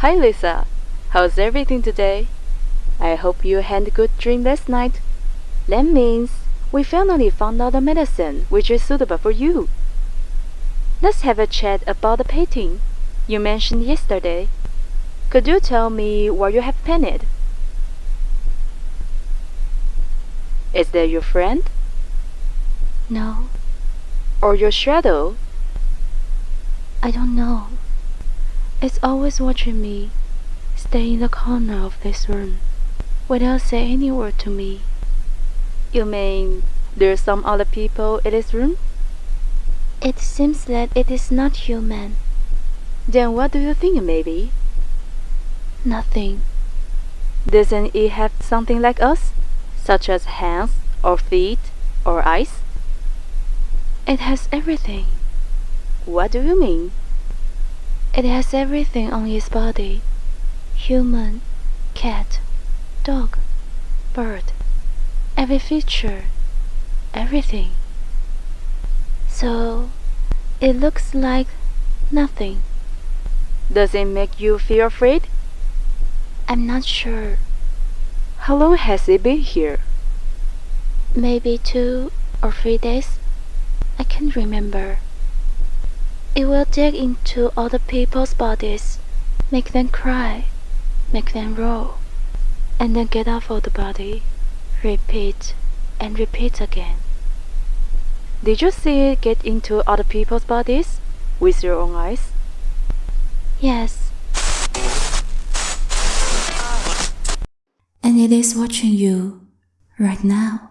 Hi Lisa, how's everything today? I hope you had a good dream last night. That means we finally found out a medicine which is suitable for you. Let's have a chat about the painting you mentioned yesterday. Could you tell me what you have painted? Is that your friend? No, Or your shadow? I don't know. It's always watching me, stay in the corner of this room, without saying any word to me. You mean there's some other people in this room? It seems that it is not human. Then what do you think maybe? Nothing. Doesn't it have something like us? Such as hands, or feet, or eyes? It has everything. What do you mean? It has everything on its body. Human, cat, dog, bird. Every feature. Everything. So, it looks like nothing. Does it make you feel afraid? I'm not sure. How long has it been here? Maybe two or three days. I can't remember. It will dig into other people's bodies, make them cry, make them roll, and then get off of the body, repeat and repeat again. Did you see it get into other people's bodies with your own eyes? Yes, and it is watching you right now.